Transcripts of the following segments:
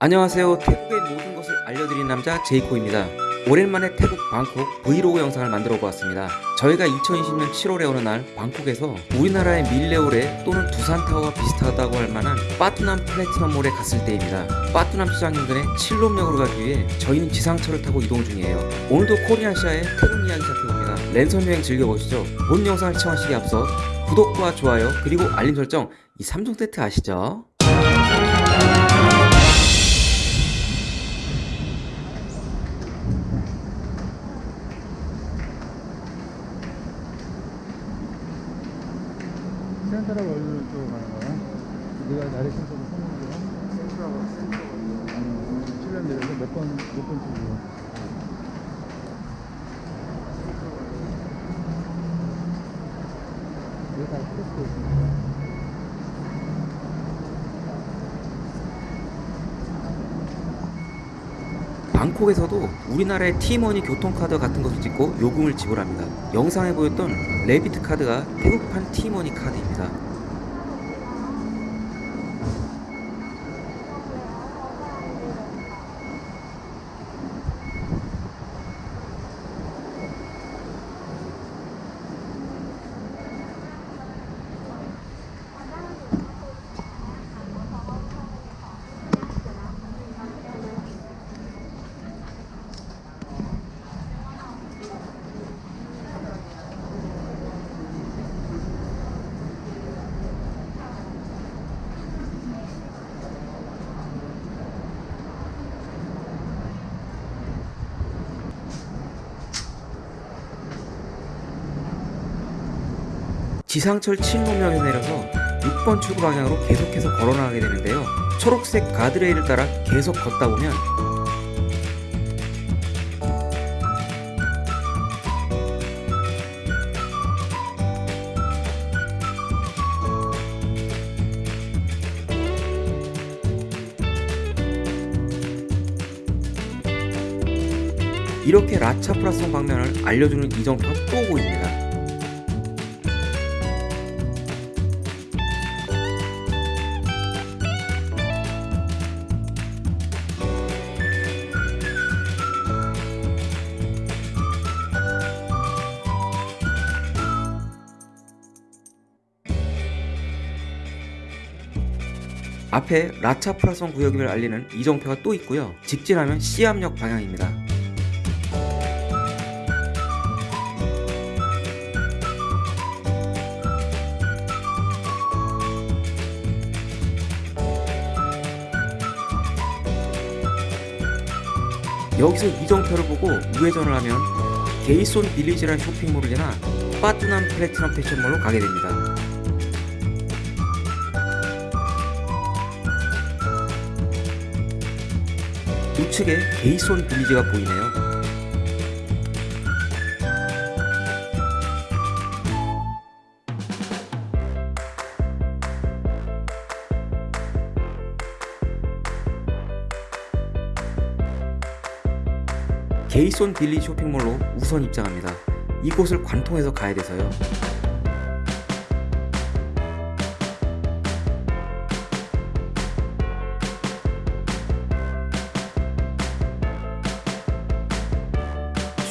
안녕하세요. 태국의 모든 것을 알려드리는 남자 제이코입니다. 오랜만에 태국 방콕 브이로그 영상을 만들어 보았습니다. 저희가 2020년 7월에 어느 날 방콕에서 우리나라의 밀레오레 또는 두산타워와 비슷하다고 할 만한 빠뚜남 플래티넘몰에 갔을 때입니다. 빠뚜남 시장 인근의 칠롬역으로 가기 위해 저희는 지상철을 타고 이동 중이에요. 오늘도 코리안시아의 태국 이야기 시작해봅니다. 랜선 여행 즐겨보시죠. 본 영상을 시청하시기 앞서 구독과 좋아요 그리고 알림 설정 이 3종 세트 아시죠? 센트럴 월드 쪽으로 가는 거야? 네가 나레이션서도 써놓은 거야? 센트라고 센트라고 아니, 7년 내려서 몇 번, 몇번 찍고. 이거 다 테스트 있습니다. 방콕에서도 우리나라의 티머니 교통카드 같은 것을 찍고 요금을 지불합니다. 영상에 보였던 레비트 카드가 태국판 티머니 카드입니다. 지상철 칠로역에 내려서 6번 출구 방향으로 계속해서 걸어나가게 되는데요. 초록색 가드레일을 따라 계속 걷다 보면 이렇게 라차프라성 방면을 알려주는 이정표가 또 보입니다. 앞에 라차프라성 구역임을 알리는 이정표가 또 있고요. 직진하면 시암역 방향입니다. 여기서 이정표를 보고 우회전을 하면 게이손 빌리지라는 쇼핑몰을 지나 빠뚜남 플래티넘 패션몰로 가게 됩니다. 우측에 게이손 빌리지가 보이네요. 게이손 빌리 쇼핑몰로 우선 입장합니다. 이곳을 관통해서 가야 돼서요.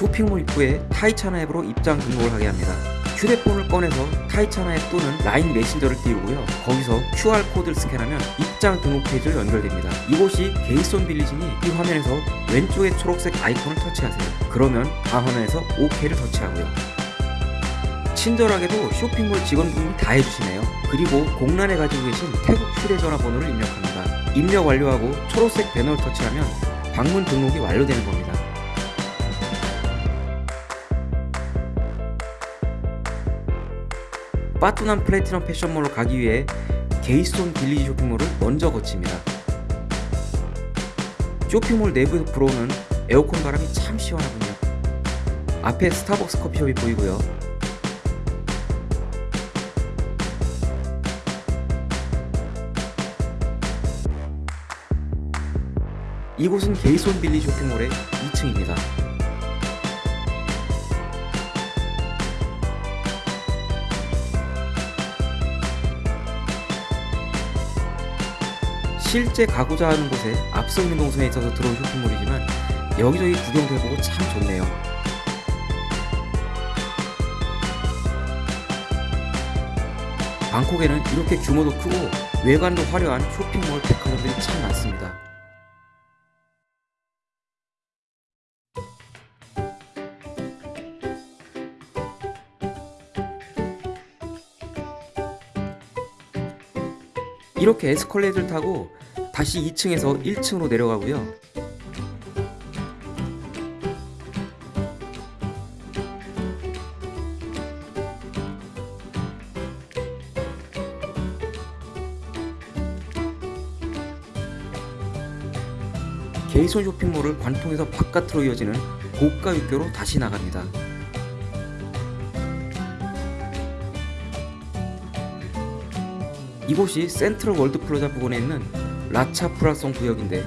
쇼핑몰 입구에 타이차나 앱으로 입장 등록을 하게 합니다. 휴대폰을 꺼내서 타이차나 앱 또는 라인 메신저를 띄우고요. 거기서 QR코드를 스캔하면 입장 등록 페이지로 연결됩니다. 이곳이 게이손 빌리지니 이 화면에서 왼쪽에 초록색 아이콘을 터치하세요. 그러면 다음 화면에서 OK를 터치하고요. 친절하게도 쇼핑몰 직원분이 다 해주시네요. 그리고 공란에 가지고 계신 태국 휴대전화 번호를 입력합니다. 입력 완료하고 초록색 배너를 터치하면 방문 등록이 완료되는 겁니다. 빠뚜남 플래티넘 패션몰로 가기 위해 게이손 빌리지 쇼핑몰을 먼저 거칩니다. 쇼핑몰 내부에서 불어오는 에어컨 바람이 참 시원하군요. 앞에 스타벅스 커피숍이 보이고요. 이곳은 게이손 빌리 쇼핑몰의 2층입니다. 실제 가고자 하는 곳에 앞서 있는 동선에 있어서 들어온 쇼핑몰이지만 여기저기 구경도 해보고 참 좋네요. 방콕에는 이렇게 규모도 크고 외관도 화려한 쇼핑몰 백화점들이 참 많습니다. 이렇게 에스컬레이터를 타고 다시 2층에서 1층으로 내려가고요. 게이손 쇼핑몰을 관통해서 바깥으로 이어지는 고가 육교로 다시 나갑니다. 이곳이 센트럴 월드 플라자 부근에 있는 라차 프라송 구역인데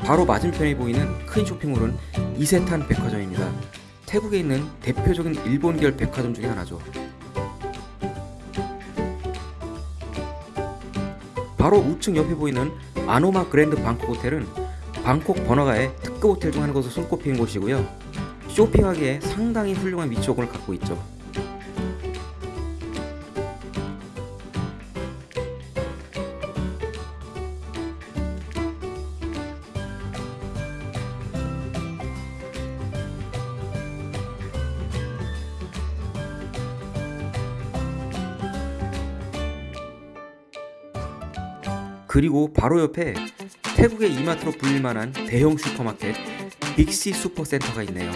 바로 맞은편에 보이는 큰 쇼핑몰은 이세탄 백화점입니다. 태국에 있는 대표적인 일본계열 백화점 중에 하나죠. 바로 우측 옆에 보이는 아노마 그랜드 방콕 호텔은 방콕 번화가의 특급 호텔 중 하나로 손꼽히는 곳이고요. 쇼핑하기에 상당히 훌륭한 위치업을 갖고 있죠. 그리고 바로 옆에 태국의 이마트로 불릴 만한 대형 슈퍼마켓 빅시 슈퍼센터가 있네요.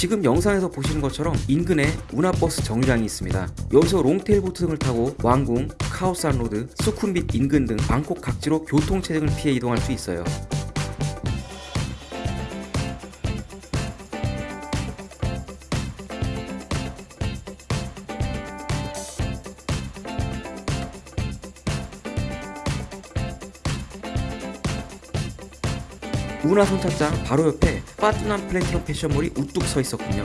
지금 영상에서 보시는 것처럼 인근에 운하버스 정류장이 있습니다. 여기서 long-tail 보트 등을 타고 왕궁, 카오산 로드, 수쿰빗 인근 등 방콕 각지로 교통체증을 피해 이동할 수 있어요. 운하 선착장 바로 옆에 파트남 플래티넘 패션몰이 우뚝 서 있었군요.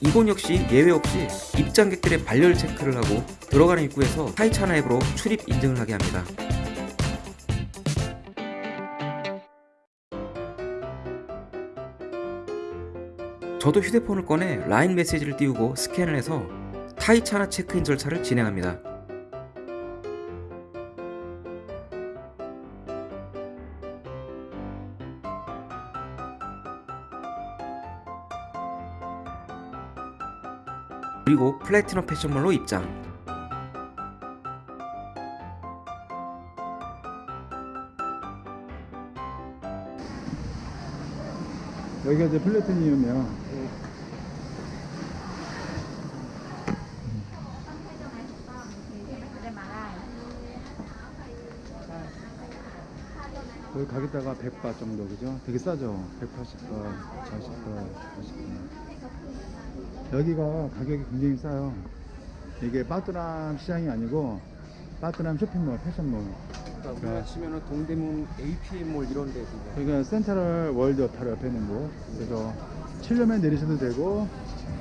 이곳 역시 예외 없이 입장객들의 발열 체크를 하고 들어가는 입구에서 타이차나 앱으로 출입 인증을 하게 합니다. 저도 휴대폰을 꺼내 라인 메시지를 띄우고 스캔을 해서 타이차나 체크인 절차를 진행합니다. 그리고 플래티넘 패션몰로 입장. 여기가 이제 플래티늄이야. 여기 가격대가 100바 정도 그죠? 되게 싸죠? 180바, 40바, 40바. 여기가 가격이 굉장히 싸요. 이게 빠뚜람 시장이 아니고 빠뚜람 쇼핑몰, 패션몰. 그러니까 우리가 치면은 동대문 APM몰 이런 데. 여기가 센트럴 월드 바로 옆에 있는 곳. 그래서 칠룸에 내리셔도 되고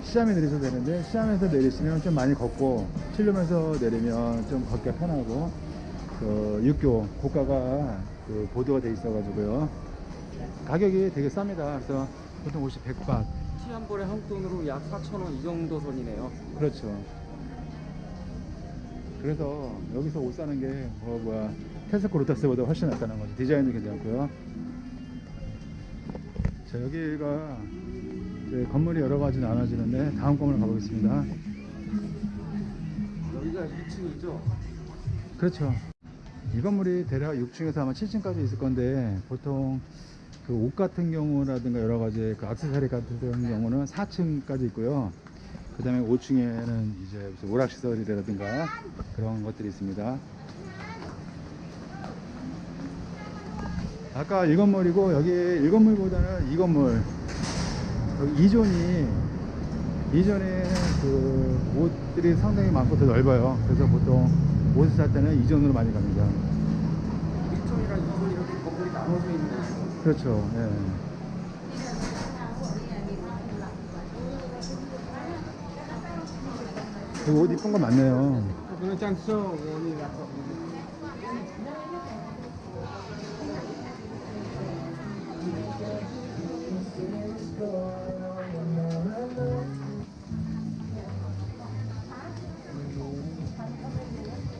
시암에 내리셔도 되는데 시암에서 내리시면 좀 많이 걷고 칠룸에서 내리면 좀 걷기가 편하고 그 육교 고가가 그 보도가 돼 있어 가지고요. 가격이 되게 쌉니다. 그래서 보통 옷이 100바. 티한 벌에 한국 돈으로 약 4,000원 이 정도 선이네요. 그렇죠. 그래서 여기서 옷 사는 게 뭐 뭐야 테스코 로터스보다 훨씬 낫다는 거죠. 디자인도 괜찮고요. 자 여기가 건물이 여러 가지 나눠지는데 다음 건물 가보겠습니다. 여기가 2층이죠? 그렇죠. 이 건물이 대략 6층에서 아마 7층까지 있을 건데 보통 그 옷 같은 경우라든가 여러 가지 그 액세서리 같은 경우는 4층까지 있고요. 그 다음에 5층에는 이제 오락시설이라든가 그런 것들이 있습니다. 아까 이 건물이고 여기 1건물보다는 이 건물 여기 2존이 2존에 그 옷들이 상당히 많고 더 넓어요. 그래서 보통 옷을 살 때는 2존으로 많이 갑니다. 1층이랑 2층 이렇게 건물이 나눠져 있는 거죠. 그렇죠. 예. 여기 옷 이쁜 거 많네요.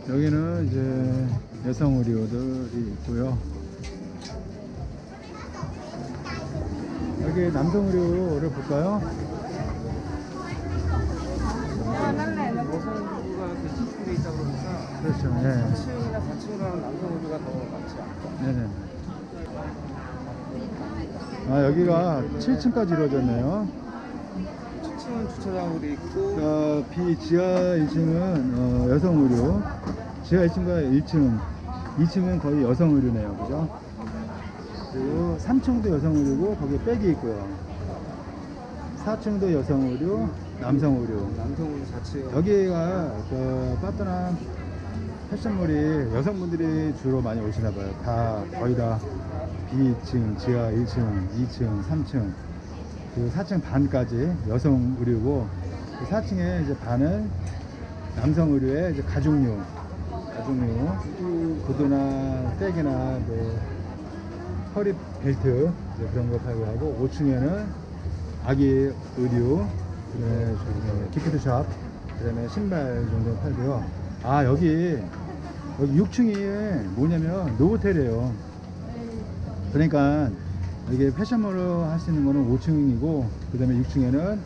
여기는 이제 여성 의류들이 있고요. 여기 남성 의류를 볼까요? 그 그렇죠. 예. 3층이나 4층 가는 남성 의류가 더 많지 않죠. 네네. 아 여기가 7층까지 이루어졌네요. 7층은 주차장으로 돼 있고 어, 비 지하 1층은 어, 여성 의류, 지하 1층과 1층, 2층은 거의 여성 의류네요, 그죠? 그리고 3층도 여성 의류고 거기에 백이 있고요. 4층도 여성 의류, 남성 의류. 남성 의류 4층. 여기가 그 빠뜨난 패션몰이 여성분들이 주로 많이 오시나 봐요. 다 거의 다 B층, 지하 1층, 2층, 3층, 그리고 4층 반까지 여성 의류고 그 4층에 이제 반은 남성 의류의 이제 가죽류, 가죽류, 구두나 백이나 뭐 허리 벨트 그런 거 팔고 하고 5층에는 아기 의류, 그다음에 기프트샵, 그다음에 신발 정도 팔고요. 아 여기 여기 6층이 뭐냐면 노호텔이에요. 그러니까 이게 패션몰로 할 수 있는 거는 5층이고 그 다음에 6층에는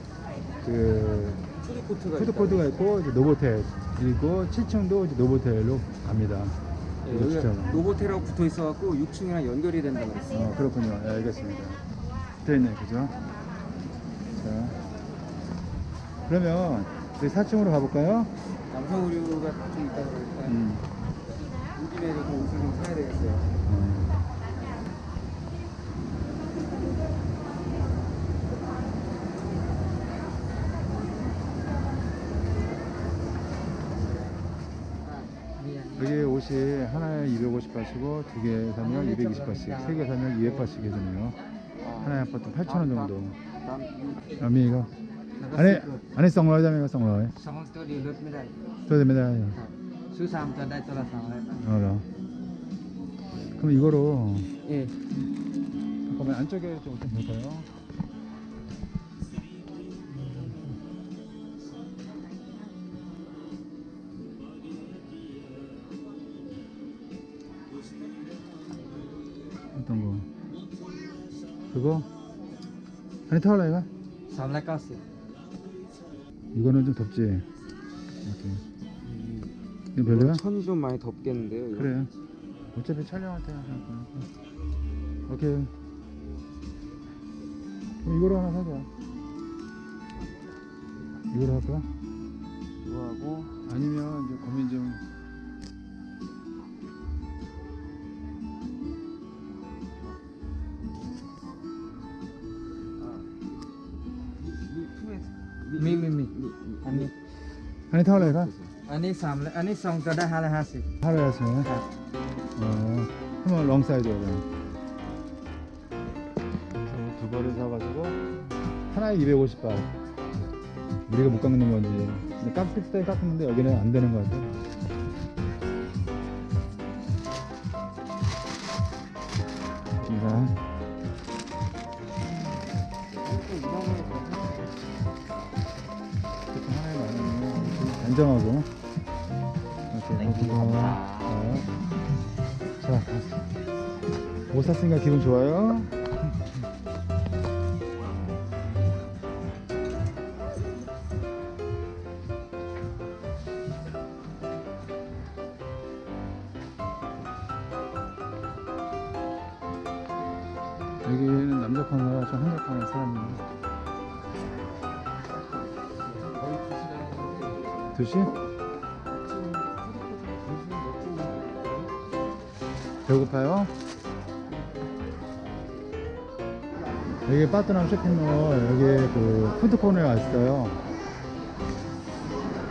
그 푸드코트가 푸드코드가 있고 노보텔 그리고 7층도 이제 노보텔로 갑니다. 예, 진짜로. 노보텔하고 붙어 있어갖고 6층이랑 연결이 된다고 그랬어요. 어, 그렇군요. 예, 알겠습니다. 붙어있네, 그죠? 자. 그러면 저희 4층으로 가볼까요? 남성 의류가 좀 있다 그러니까 음. 온 김에 좀 옷을 좀 사야 되겠어요. 음. 개 옷이 하나에 250바시고 두 개 사면 220바씩, 세 개 사면 200바씩 해주네요. 하나에 아파트 8,000원 정도. 아미가 안에 안에 성로에 잠이가 성로에. 성로 스토리 몇 메달? 스토리 메달이요. 수삼 전달 돌아 성로에. 알아. 그럼 이거로. 예. 잠깐만 안쪽에 좀 볼까요? 그거 아니 타올라 이거? 390 이거는 좀 덥지? 이거 별로야? 천이 좀 많이 덥겠는데요 이거? 그래 어차피 촬영할 때 하니까 오케이 이거로 하나 사자 이거로 할까? 이거 하고 아니면 이제 고민 좀 Hala hasi. 하루였으면. 어. 한번 롱. 그래서 두 벌을 사가지고 하나에 250바. 우리가 못 깎는 건지. 근데 깎을 때 깎는데 여기는 안 되는 것 같아. 안정하고 이렇게 해주고 어. 자, 옷 샀으니까 기분 좋아요? 여기는 남자 코너라 좀 한적한 사람입니다. 2시? 배고파요? 여기 빠뜨남 쇼핑몰 여기 그 푸드코너에 왔어요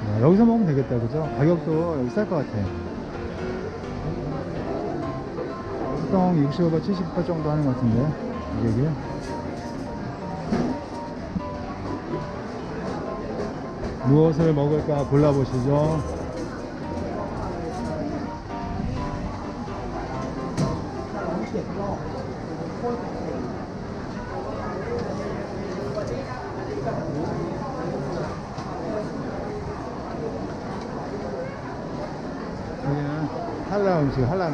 아, 여기서 먹으면 되겠다 그죠? 가격도 여기 쌀 것 같아 보통 65바 70바 정도 하는 것 같은데 가격이 무엇을 먹을까 골라보시죠. 여기는 한라 음식 한라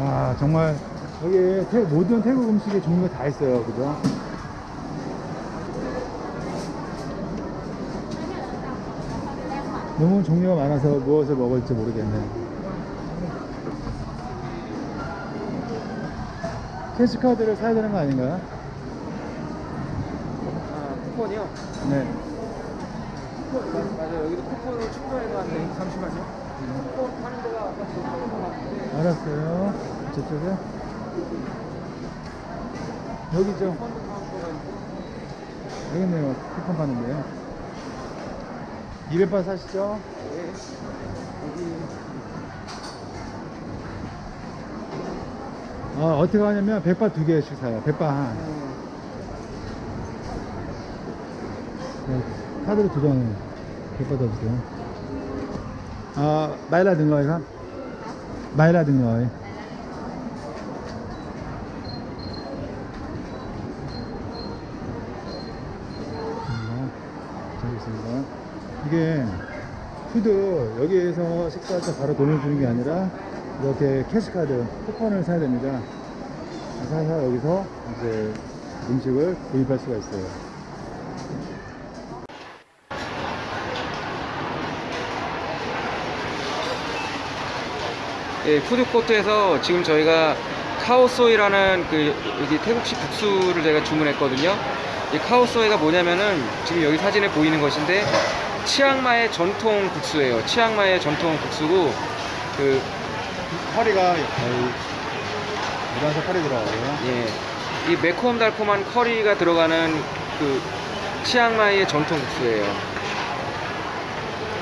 아 정말 여기 태, 모든 태국 음식의 종류가 다 있어요 그죠? 너무 종류가 많아서 무엇을 먹을지 모르겠네 캐시카드를 사야 되는 거 아닌가요? 아, 쿠폰이요? 네 쿠폰 맞아요. 여기도 쿠폰으로 충전해서 하는데 잠시만요. 쿠폰 파는 데가 아까 저쪽인 것 같은데 알았어요 저쪽에 여기죠 여기네요 쿠폰 받는데요. 200바 사시죠 네 여기 어, 어떻게 하냐면 100바 두 개씩 사요 100바 한 네. 카드로 두 장, 100바 더 주세요 아, 어, 마일라 등록해, 가? 마일라 등록해. 이게 푸드 여기에서 식사할 때 바로 돈을 주는 게 아니라 이렇게 캐시카드 쿠폰을 사야 됩니다 사서 여기서 이제 음식을 구입할 수가 있어요 예, 푸드코트에서 지금 저희가 카오소이라는 그 여기 태국식 국수를 제가 주문했거든요. 이 카오소이가 뭐냐면은 지금 여기 사진에 보이는 것인데 치앙마이 전통 국수예요. 치앙마이 전통 국수고 그 커리가 거의 일반석 커리 들어가고요 예, 이 매콤 달콤한 커리가 들어가는 그 치앙마이의 전통 국수예요.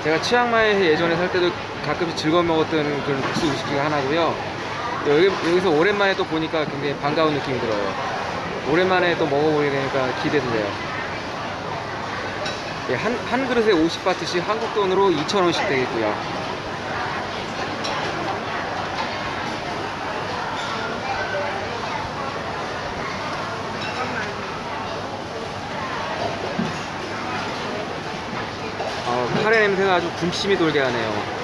제가 치앙마이에 예전에 살 때도 가끔씩 즐거워 먹었던 그런 국수 음식 중에 하나고요. 여기, 여기서 오랜만에 또 보니까 굉장히 반가운 느낌이 들어요. 오랜만에 또 먹어보게 되니까 기대돼요. 예, 한, 한 그릇에 50바트씩 한국 돈으로 2,000원씩 되겠고요. 아, 카레 냄새가 아주 군침이 돌게 하네요.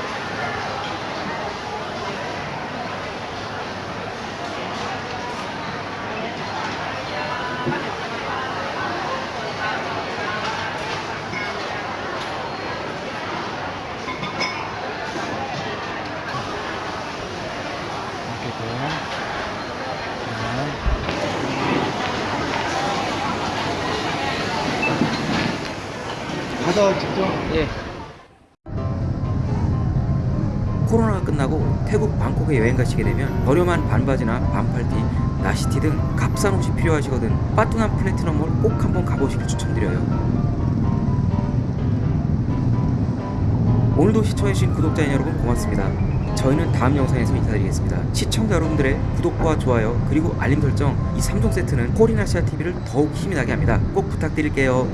가서 직접 예. 코로나가 끝나고 태국 방콕에 여행 가시게 되면 저렴한 반바지나 반팔티, 나시티 등 값싼 옷이 필요하시거든 빠뚜난 플래티넘몰 꼭 한번 가보시길 추천드려요. 오늘도 시청해주신 구독자 여러분 고맙습니다. 저희는 다음 영상에서 인사드리겠습니다. 시청자 여러분들의 구독과 좋아요 그리고 알림 설정 이 3종 세트는 코리나시아 TV를 더욱 힘이 나게 합니다. 꼭 부탁드릴게요.